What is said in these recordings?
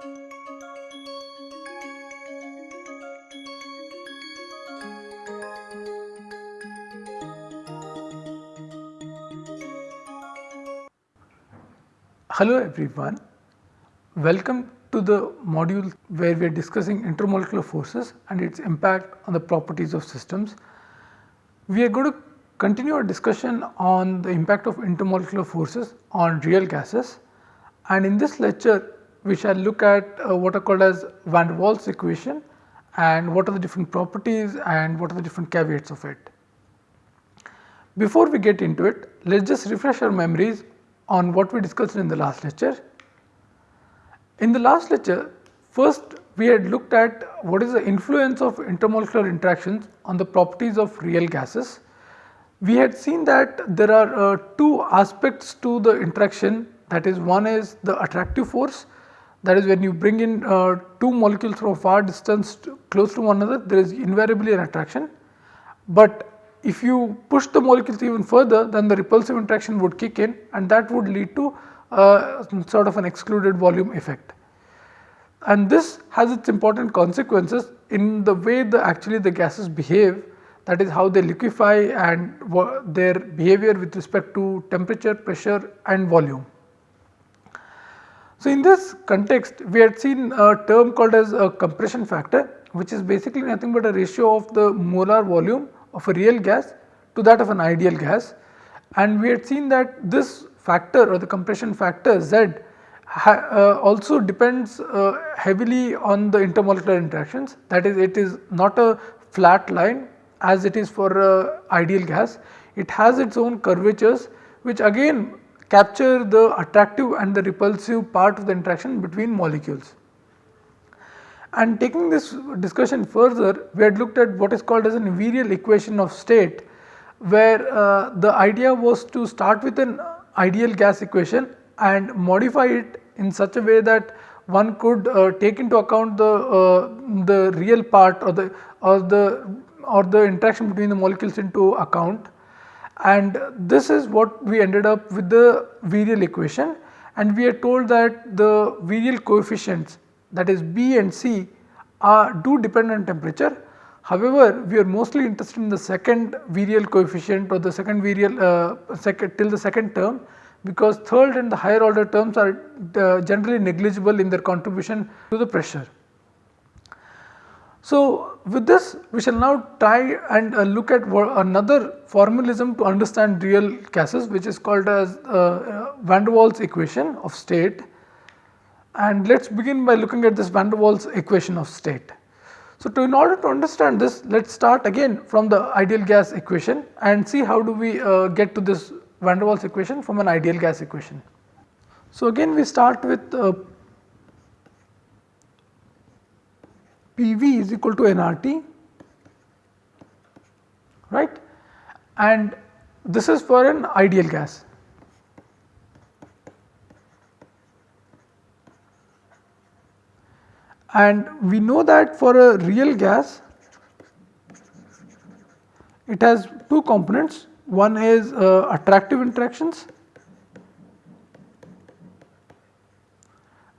Hello everyone, welcome to the module where we are discussing intermolecular forces and its impact on the properties of systems. We are going to continue our discussion on the impact of intermolecular forces on real gases and in this lecture we shall look at uh, what are called as van der Waals equation and what are the different properties and what are the different caveats of it. Before we get into it, let us just refresh our memories on what we discussed in the last lecture. In the last lecture, first we had looked at what is the influence of intermolecular interactions on the properties of real gases. We had seen that there are uh, two aspects to the interaction that is one is the attractive force that is when you bring in uh, two molecules from far distance to close to one another there is invariably an attraction. But if you push the molecules even further then the repulsive interaction would kick in and that would lead to uh, sort of an excluded volume effect. And this has its important consequences in the way the actually the gases behave that is how they liquefy and their behavior with respect to temperature, pressure and volume. So, in this context we had seen a term called as a compression factor which is basically nothing but a ratio of the molar volume of a real gas to that of an ideal gas. And we had seen that this factor or the compression factor Z uh, also depends uh, heavily on the intermolecular interactions. That is it is not a flat line as it is for uh, ideal gas. It has its own curvatures which again capture the attractive and the repulsive part of the interaction between molecules. And taking this discussion further, we had looked at what is called as an virial equation of state, where uh, the idea was to start with an ideal gas equation and modify it in such a way that one could uh, take into account the uh, the real part or the or the or the interaction between the molecules into account and this is what we ended up with the virial equation and we are told that the virial coefficients that is B and C are do depend on temperature. However, we are mostly interested in the second virial coefficient or the second virial uh, second till the second term because third and the higher order terms are uh, generally negligible in their contribution to the pressure. So, with this we shall now try and uh, look at another formalism to understand real gases which is called as uh, uh, van der Waals equation of state and let us begin by looking at this van der Waals equation of state. So, to in order to understand this let us start again from the ideal gas equation and see how do we uh, get to this van der Waals equation from an ideal gas equation. So, again we start with PV is equal to nRT right and this is for an ideal gas. and we know that for a real gas it has two components one is uh, attractive interactions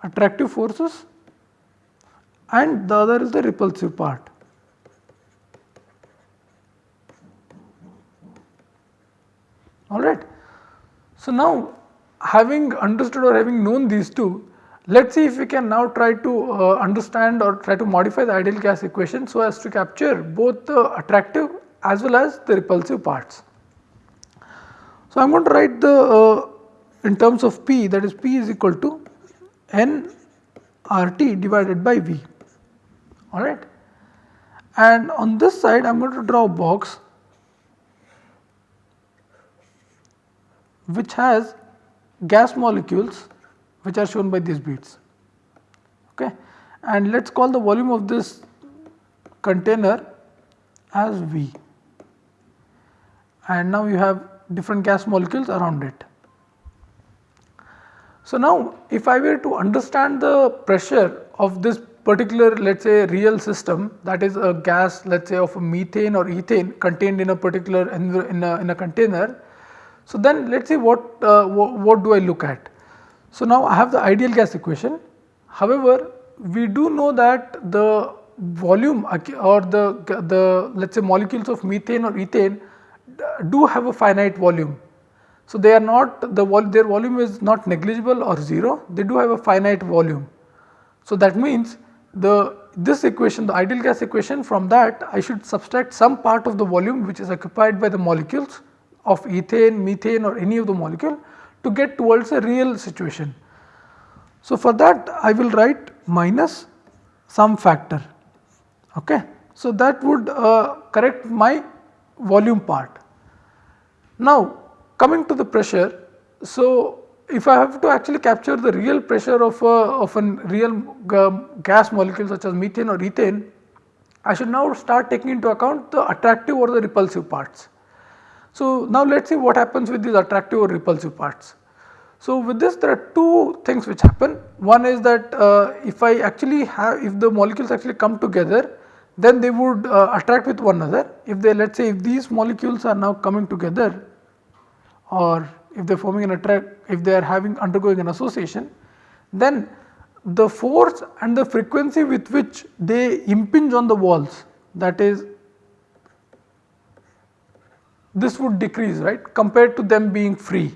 attractive forces and the other is the repulsive part. Alright. So, now having understood or having known these two let us see if we can now try to uh, understand or try to modify the ideal gas equation so as to capture both the attractive as well as the repulsive parts. So, I am going to write the uh, in terms of P that is P is equal to N RT divided by V alright. And on this side I am going to draw a box which has gas molecules which are shown by these beads okay and let us call the volume of this container as V and now you have different gas molecules around it. So, now if I were to understand the pressure of this particular let us say real system that is a gas let us say of methane or ethane contained in a particular in a, in a container. So, then let us see what, uh, what, do I look at. So, now I have the ideal gas equation, However, we do know that the volume or the, the let us say molecules of methane or ethane do have a finite volume. So, they are not the vol their volume is not negligible or 0, they do have a finite volume. So, that means the this equation the ideal gas equation from that I should subtract some part of the volume which is occupied by the molecules of ethane, methane or any of the molecule to get towards a real situation. So, for that I will write minus some factor. Okay. So, that would uh, correct my volume part. Now, coming to the pressure, so if I have to actually capture the real pressure of a, of a real gas molecule such as methane or ethane, I should now start taking into account the attractive or the repulsive parts. So, now let us see what happens with these attractive or repulsive parts. So, with this there are two things which happen. One is that uh, if I actually have if the molecules actually come together then they would uh, attract with one another. If they let us say if these molecules are now coming together or if they are forming an attract if they are having undergoing an association then the force and the frequency with which they impinge on the walls that is this would decrease right compared to them being free.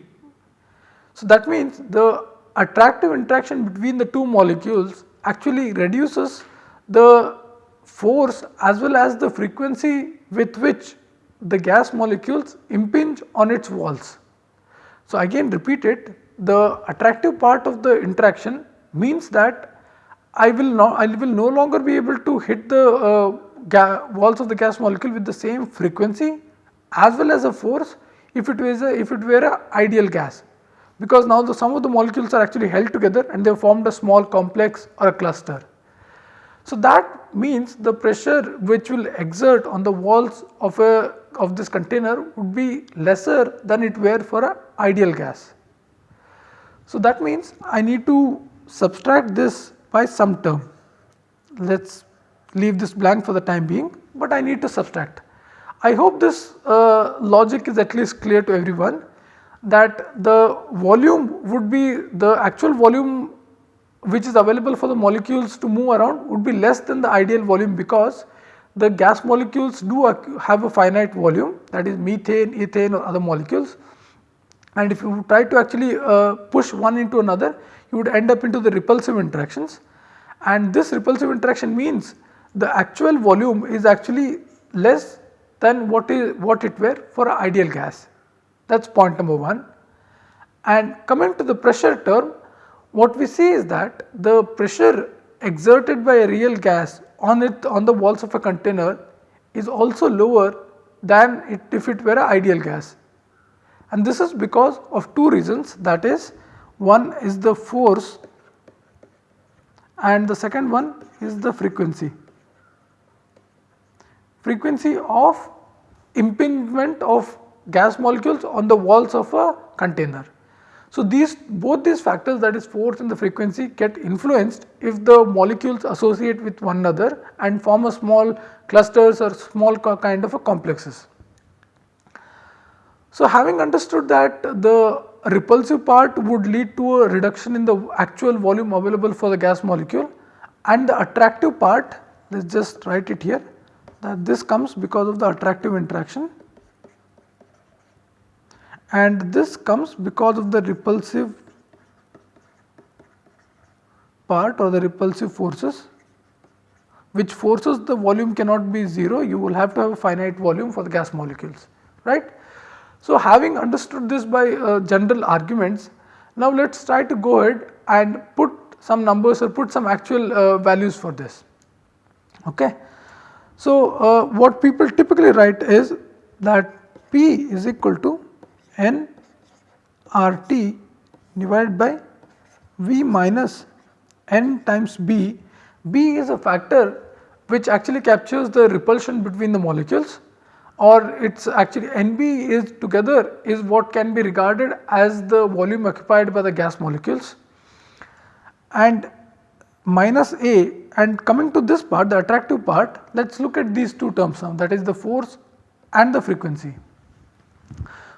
So, that means the attractive interaction between the two molecules actually reduces the force as well as the frequency with which the gas molecules impinge on its walls. So, again repeat it the attractive part of the interaction means that I will not I will no longer be able to hit the uh, walls of the gas molecule with the same frequency as well as a force if it was a if it were a ideal gas because now the some of the molecules are actually held together and they have formed a small complex or a cluster. So, that means the pressure which will exert on the walls of a of this container would be lesser than it were for a ideal gas. So, that means I need to subtract this by some term. Let us leave this blank for the time being, but I need to subtract. I hope this uh, logic is at least clear to everyone that the volume would be the actual volume which is available for the molecules to move around would be less than the ideal volume because the gas molecules do have a finite volume that is methane, ethane or other molecules and if you try to actually uh, push one into another you would end up into the repulsive interactions and this repulsive interaction means the actual volume is actually less than what is what it were for an ideal gas that is point number 1. And coming to the pressure term what we see is that the pressure exerted by a real gas on it on the walls of a container is also lower than it if it were an ideal gas. And this is because of two reasons that is one is the force and the second one is the frequency. Frequency of impingement of gas molecules on the walls of a container. So, these both these factors that is force and the frequency get influenced if the molecules associate with one another and form a small clusters or small kind of a complexes. So, having understood that the repulsive part would lead to a reduction in the actual volume available for the gas molecule and the attractive part let us just write it here that this comes because of the attractive interaction and this comes because of the repulsive part or the repulsive forces which forces the volume cannot be 0 you will have to have a finite volume for the gas molecules right. So, having understood this by uh, general arguments now let us try to go ahead and put some numbers or put some actual uh, values for this. Okay. So, uh, what people typically write is that P is equal to n R T divided by V minus n times B. B is a factor which actually captures the repulsion between the molecules or it is actually NB is together is what can be regarded as the volume occupied by the gas molecules and minus A and coming to this part the attractive part let us look at these two terms now that is the force and the frequency.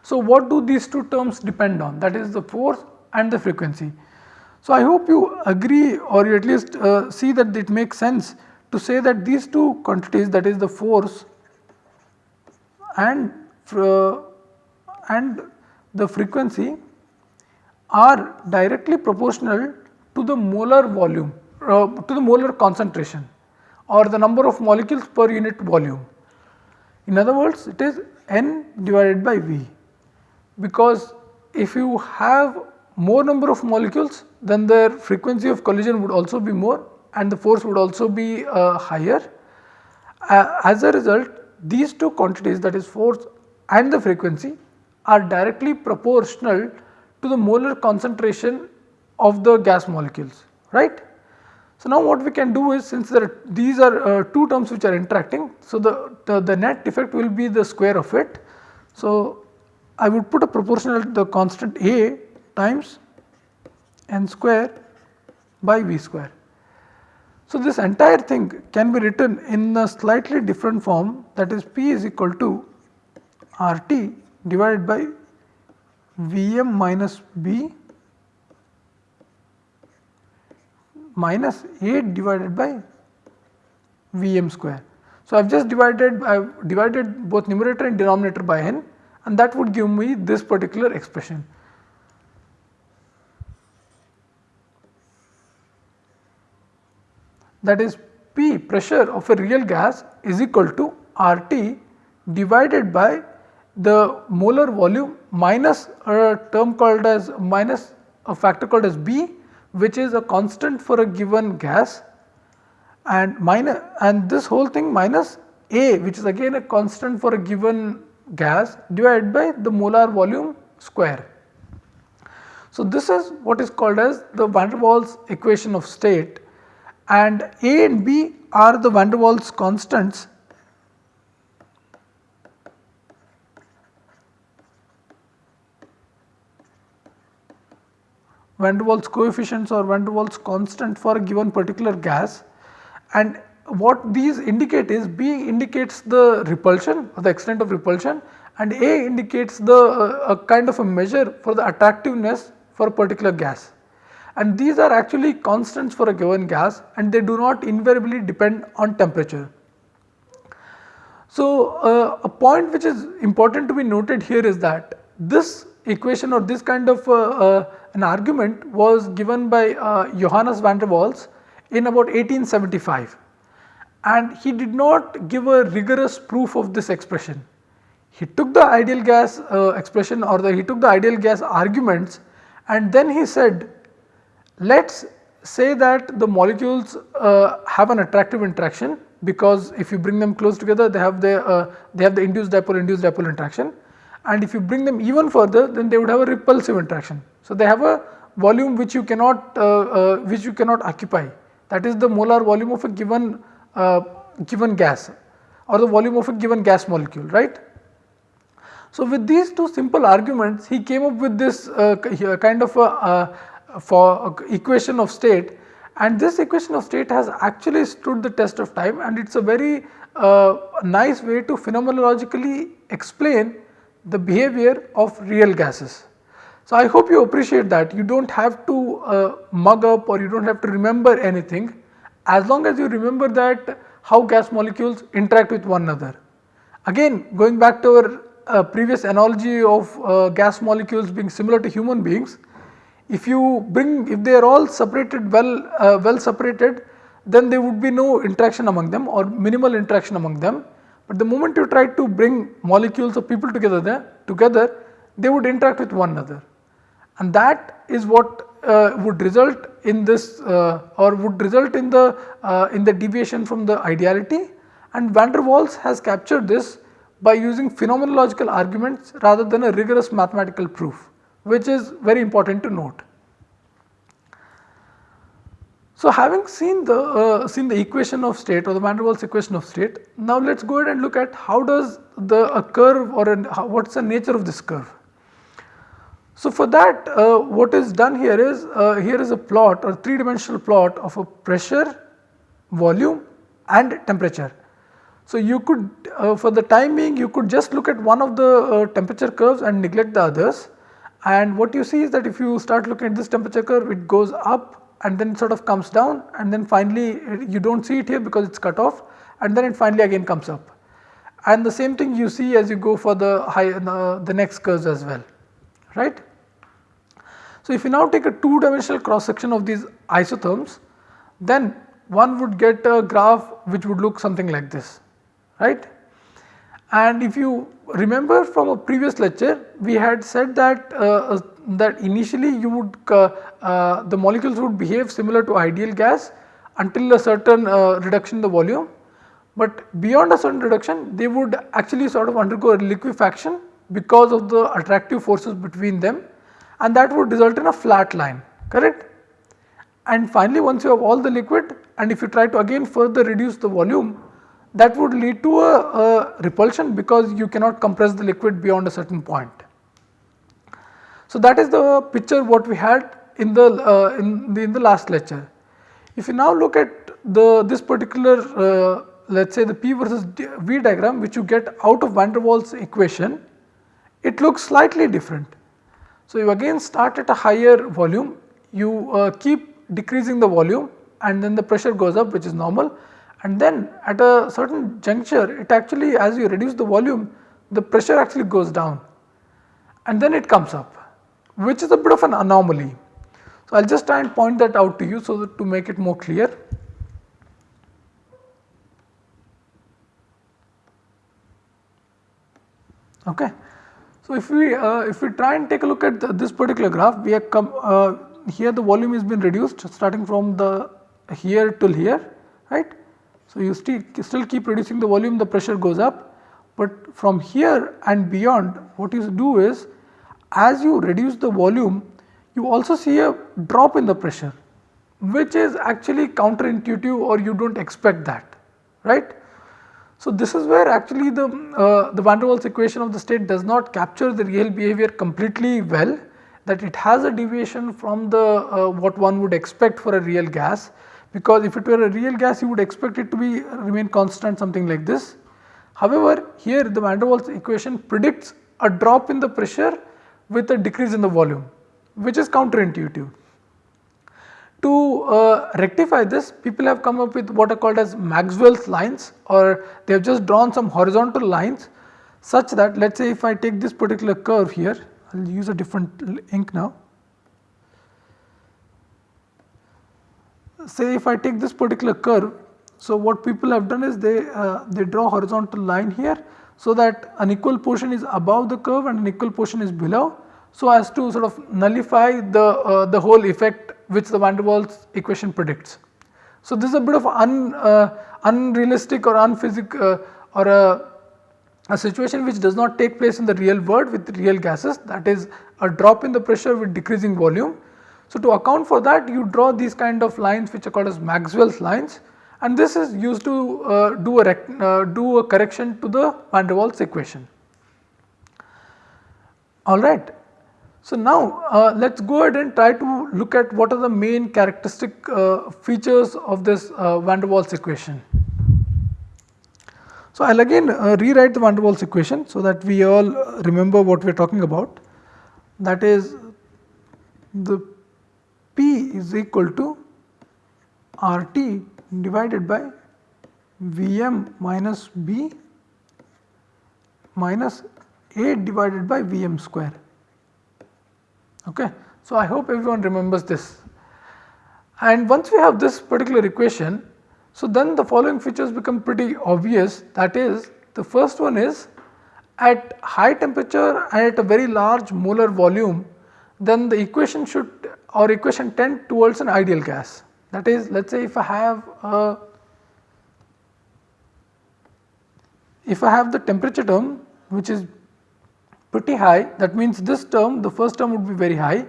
So, what do these two terms depend on that is the force and the frequency. So, I hope you agree or you at least uh, see that it makes sense to say that these two quantities that is the force and and the frequency are directly proportional to the molar volume uh, to the molar concentration or the number of molecules per unit volume. In other words it is n divided by V because if you have more number of molecules then their frequency of collision would also be more and the force would also be uh, higher. Uh, as a result these two quantities that is force and the frequency are directly proportional to the molar concentration of the gas molecules right. So, now what we can do is since are these are uh, two terms which are interacting. So, the, the, the net effect will be the square of it. So, I would put a proportional to the constant A times n square by V square. So, this entire thing can be written in a slightly different form that is P is equal to R t divided by V m minus B minus 8 divided by V m square. So, I have just divided I have divided both numerator and denominator by n and that would give me this particular expression. That is P pressure of a real gas is equal to R T divided by the molar volume minus a term called as minus a factor called as B which is a constant for a given gas and minus and this whole thing minus A which is again a constant for a given gas divided by the molar volume square. So, this is what is called as the van der Waals equation of state and A and B are the van der Waals constants. Van der Waals coefficients or van der Waals constant for a given particular gas. And what these indicate is B indicates the repulsion or the extent of repulsion and A indicates the uh, a kind of a measure for the attractiveness for a particular gas and these are actually constants for a given gas and they do not invariably depend on temperature. So, uh, a point which is important to be noted here is that this equation or this kind of uh, uh an argument was given by uh, Johannes van der Waals in about 1875 and he did not give a rigorous proof of this expression. He took the ideal gas uh, expression or the, he took the ideal gas arguments and then he said let us say that the molecules uh, have an attractive interaction because if you bring them close together they have the uh, they have the induced dipole induced dipole interaction and if you bring them even further then they would have a repulsive interaction. So, they have a volume which you cannot uh, uh, which you cannot occupy that is the molar volume of a given uh, given gas or the volume of a given gas molecule right. So, with these two simple arguments he came up with this uh, kind of a for equation of state and this equation of state has actually stood the test of time and it is a very uh, nice way to phenomenologically explain the behavior of real gases. So, I hope you appreciate that you do not have to uh, mug up or you do not have to remember anything as long as you remember that how gas molecules interact with one another. Again going back to our uh, previous analogy of uh, gas molecules being similar to human beings, if you bring if they are all separated well uh, well separated then there would be no interaction among them or minimal interaction among them. But the moment you try to bring molecules of people together there, together they would interact with one another. And that is what uh, would result in this uh, or would result in the uh, in the deviation from the ideality. And van der Waals has captured this by using phenomenological arguments rather than a rigorous mathematical proof which is very important to note. So, having seen the uh, seen the equation of state or the van der Waals equation of state, now let us go ahead and look at how does the a curve or what is the nature of this curve. So, for that uh, what is done here is uh, here is a plot or 3 dimensional plot of a pressure, volume and temperature. So, you could uh, for the time being you could just look at one of the uh, temperature curves and neglect the others and what you see is that if you start looking at this temperature curve it goes up and then sort of comes down and then finally eh, you do not see it here because it is cut off and then it finally again comes up. And the same thing you see as you go for the high the next curves as well right. So, if you now take a two dimensional cross section of these isotherms then one would get a graph which would look something like this right. And if you remember from a previous lecture we had said that uh, uh, that initially you would uh, uh, the molecules would behave similar to ideal gas until a certain uh, reduction in the volume, but beyond a certain reduction they would actually sort of undergo a liquefaction because of the attractive forces between them and that would result in a flat line correct. And finally once you have all the liquid and if you try to again further reduce the volume that would lead to a, a repulsion because you cannot compress the liquid beyond a certain point. So, that is the picture what we had in the uh, in the in the last lecture. If you now look at the this particular uh, let us say the P versus V diagram which you get out of van der Waals equation, it looks slightly different. So, you again start at a higher volume, you uh, keep decreasing the volume and then the pressure goes up which is normal and then at a certain juncture it actually as you reduce the volume the pressure actually goes down and then it comes up which is a bit of an anomaly. So, I will just try and point that out to you so that to make it more clear. Okay. So, if we uh, if we try and take a look at the, this particular graph we have come uh, here the volume has been reduced starting from the here till here right so, you still, still keep reducing the volume the pressure goes up, but from here and beyond what you do is as you reduce the volume you also see a drop in the pressure which is actually counterintuitive or you do not expect that right. So, this is where actually the, uh, the van der Waals equation of the state does not capture the real behavior completely well that it has a deviation from the uh, what one would expect for a real gas because if it were a real gas you would expect it to be remain constant something like this. However, here the van der Waals equation predicts a drop in the pressure with a decrease in the volume which is counterintuitive. To uh, rectify this people have come up with what are called as Maxwell's lines or they have just drawn some horizontal lines such that let us say if I take this particular curve here I will use a different ink now say if I take this particular curve, so what people have done is they, uh, they draw horizontal line here so that an equal portion is above the curve and an equal portion is below. So as to sort of nullify the, uh, the whole effect which the van der Waals equation predicts. So, this is a bit of un, uh, unrealistic or unphysic uh, or a, a situation which does not take place in the real world with real gases. That is a drop in the pressure with decreasing volume so, to account for that you draw these kind of lines which are called as Maxwell's lines and this is used to uh, do, a uh, do a correction to the van der Waals equation. Alright. So, now uh, let us go ahead and try to look at what are the main characteristic uh, features of this uh, van der Waals equation. So, I will again uh, rewrite the van der Waals equation so that we all remember what we are talking about that is the P is equal to RT divided by Vm minus B minus A divided by Vm square. Okay. So, I hope everyone remembers this and once we have this particular equation, so then the following features become pretty obvious that is the first one is at high temperature and at a very large molar volume then the equation should or equation tend towards an ideal gas. That is let us say if I have a if I have the temperature term which is pretty high that means this term the first term would be very high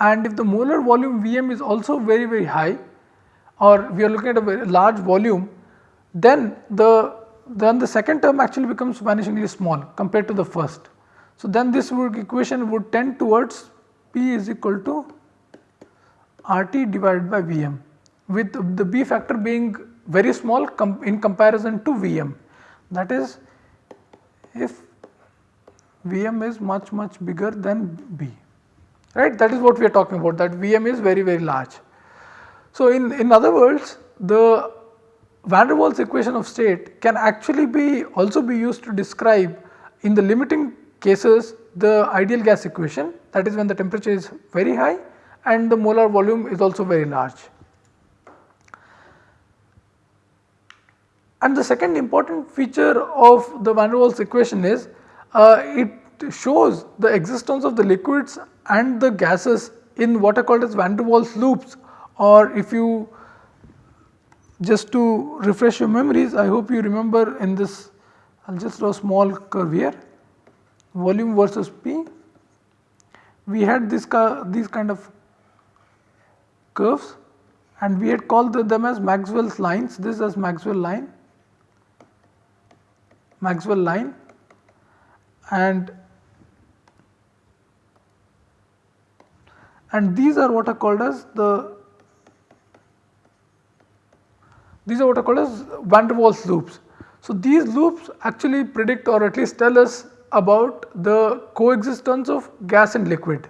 and if the molar volume Vm is also very very high or we are looking at a very large volume then the then the second term actually becomes vanishingly small compared to the first. So, then this would equation would tend towards P is equal to RT divided by Vm with the B factor being very small com in comparison to Vm that is if Vm is much much bigger than B right that is what we are talking about that Vm is very very large. So, in, in other words the van der Waals equation of state can actually be also be used to describe in the limiting cases the ideal gas equation that is when the temperature is very high and the molar volume is also very large. And the second important feature of the van der Waals equation is uh, it shows the existence of the liquids and the gases in what are called as van der Waals loops or if you just to refresh your memories I hope you remember in this I will just draw a small curve here volume versus P we had this these kind of curves and we had called them as Maxwell's lines this as Maxwell line Maxwell line and and these are what are called as the these are what are called as van der Waals loops. So, these loops actually predict or at least tell us about the coexistence of gas and liquid.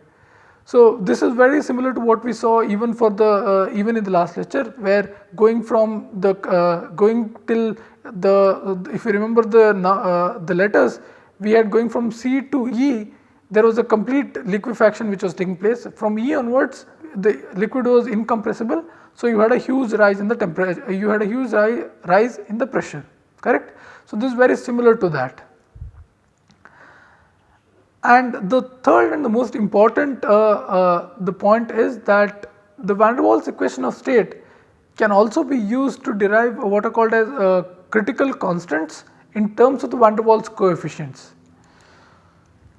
So, this is very similar to what we saw even for the uh, even in the last lecture where going from the uh, going till the if you remember the uh, the letters we had going from C to E there was a complete liquefaction which was taking place from E onwards the liquid was incompressible. So, you had a huge rise in the temperature you had a huge ri rise in the pressure correct. So, this is very similar to that. And the third and the most important uh, uh, the point is that the van der Waals equation of state can also be used to derive what are called as uh, critical constants in terms of the van der Waals coefficients.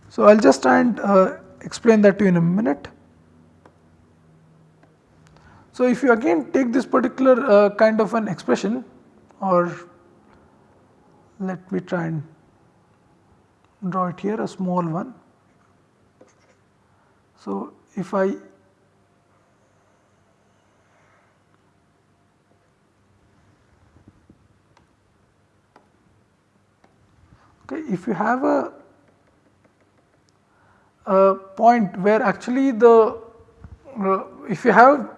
So, I will just try and uh, explain that to you in a minute. So, if you again take this particular uh, kind of an expression or let me try and draw it here a small one. So, if I okay, if you have a, a point where actually the uh, if you have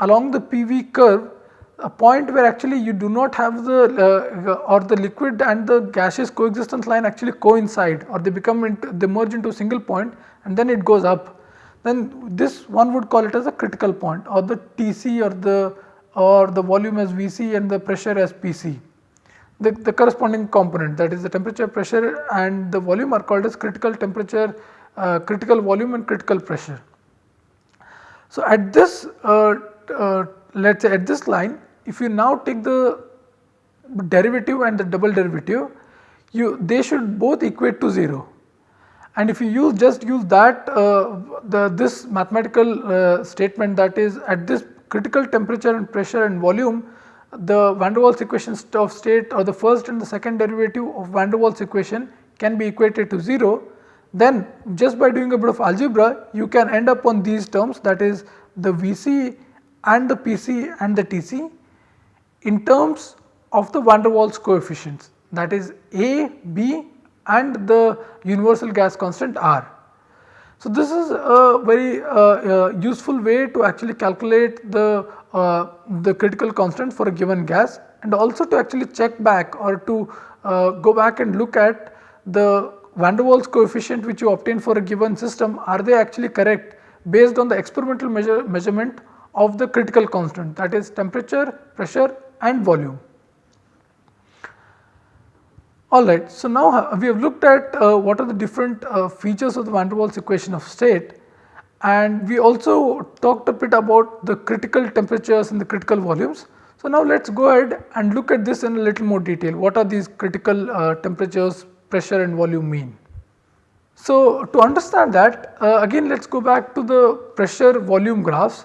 along the PV curve a point where actually you do not have the uh, or the liquid and the gaseous coexistence line actually coincide or they become into, they merge into a single point and then it goes up then this one would call it as a critical point or the Tc or the or the volume as Vc and the pressure as Pc. The, the corresponding component that is the temperature pressure and the volume are called as critical temperature, uh, critical volume and critical pressure. So at this uh, uh, let us say at this line if you now take the derivative and the double derivative you they should both equate to 0 and if you use just use that uh, the this mathematical uh, statement that is at this critical temperature and pressure and volume the van der Waals equation of state or the first and the second derivative of van der Waals equation can be equated to 0 then just by doing a bit of algebra you can end up on these terms that is the Vc and the Pc and the Tc in terms of the van der Waals coefficients that is A, B and the universal gas constant R. So, this is a very uh, uh, useful way to actually calculate the, uh, the critical constant for a given gas and also to actually check back or to uh, go back and look at the van der Waals coefficient which you obtain for a given system are they actually correct based on the experimental measure, measurement of the critical constant that is temperature, pressure and volume. Alright, so now uh, we have looked at uh, what are the different uh, features of the van der Waals equation of state and we also talked a bit about the critical temperatures and the critical volumes. So now let us go ahead and look at this in a little more detail what are these critical uh, temperatures, pressure and volume mean. So to understand that uh, again let us go back to the pressure volume graphs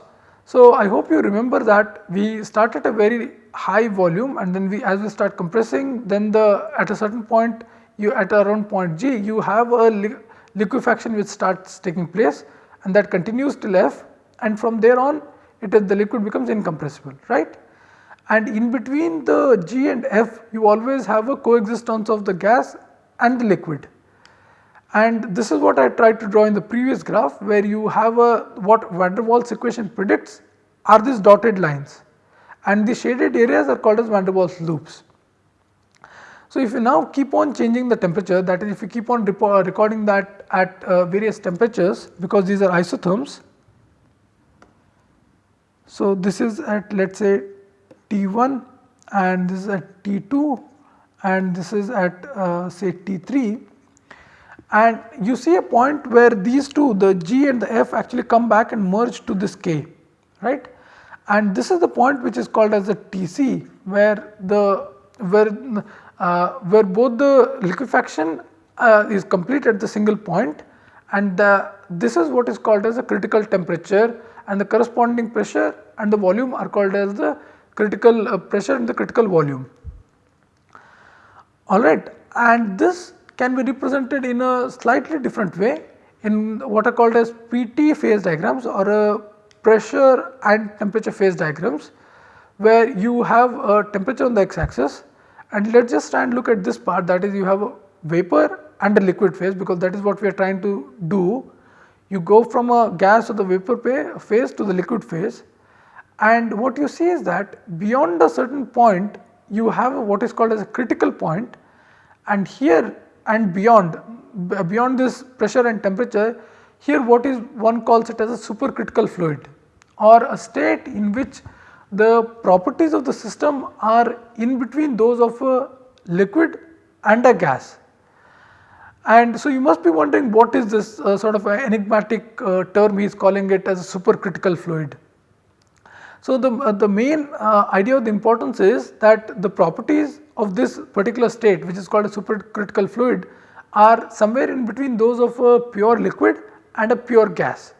so, I hope you remember that we started a very high volume and then we as we start compressing then the at a certain point you at around point G you have a li liquefaction which starts taking place and that continues till F and from there on it is the liquid becomes incompressible right. And in between the G and F you always have a coexistence of the gas and the liquid and this is what I tried to draw in the previous graph where you have a what van der Waals equation predicts are these dotted lines and the shaded areas are called as van der Waals loops. So, if you now keep on changing the temperature that is if you keep on recording that at uh, various temperatures because these are isotherms. So, this is at let us say T1 and this is at T2 and this is at uh, say T3 and you see a point where these two the G and the F actually come back and merge to this K right and this is the point which is called as the TC where the where uh, where both the liquefaction uh, is complete at the single point and the, this is what is called as a critical temperature and the corresponding pressure and the volume are called as the critical uh, pressure and the critical volume. Alright and this can be represented in a slightly different way in what are called as PT phase diagrams or a pressure and temperature phase diagrams where you have a temperature on the x axis and let us just try and look at this part that is you have a vapor and a liquid phase because that is what we are trying to do. You go from a gas or the vapor phase to the liquid phase and what you see is that beyond a certain point you have what is called as a critical point and here and beyond beyond this pressure and temperature here what is one calls it as a supercritical fluid or a state in which the properties of the system are in between those of a liquid and a gas. And so you must be wondering what is this uh, sort of enigmatic uh, term he is calling it as a supercritical fluid. So the, uh, the main uh, idea of the importance is that the properties of this particular state which is called a supercritical fluid are somewhere in between those of a pure liquid and a pure gas.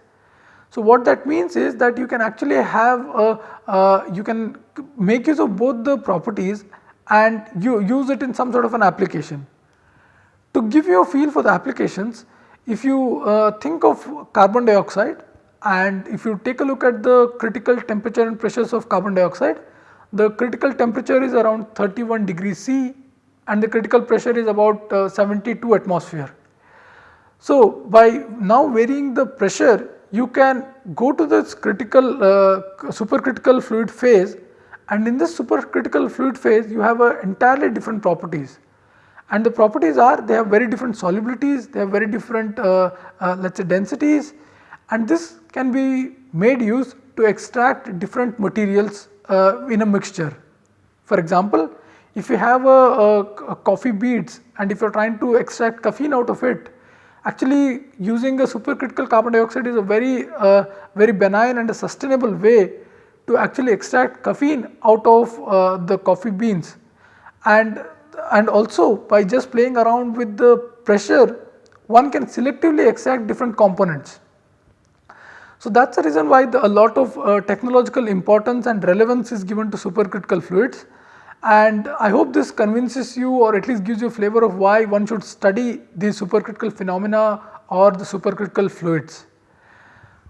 So, what that means is that you can actually have a, uh, you can make use of both the properties and you use it in some sort of an application. To give you a feel for the applications, if you uh, think of carbon dioxide and if you take a look at the critical temperature and pressures of carbon dioxide, the critical temperature is around 31 degrees C and the critical pressure is about uh, 72 atmosphere. So, by now varying the pressure you can go to this critical uh, supercritical fluid phase and in this supercritical fluid phase you have a entirely different properties and the properties are they have very different solubilities, they have very different uh, uh, let us say densities and this can be made use to extract different materials uh, in a mixture. For example, if you have a, a, a coffee beads and if you are trying to extract caffeine out of it, Actually using a supercritical carbon dioxide is a very uh, very benign and a sustainable way to actually extract caffeine out of uh, the coffee beans and and also by just playing around with the pressure one can selectively extract different components. So that is the reason why the, a lot of uh, technological importance and relevance is given to supercritical fluids and I hope this convinces you or at least gives you a flavor of why one should study these supercritical phenomena or the supercritical fluids.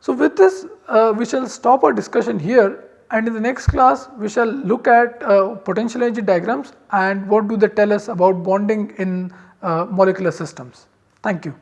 So with this uh, we shall stop our discussion here and in the next class we shall look at uh, potential energy diagrams and what do they tell us about bonding in uh, molecular systems. Thank you.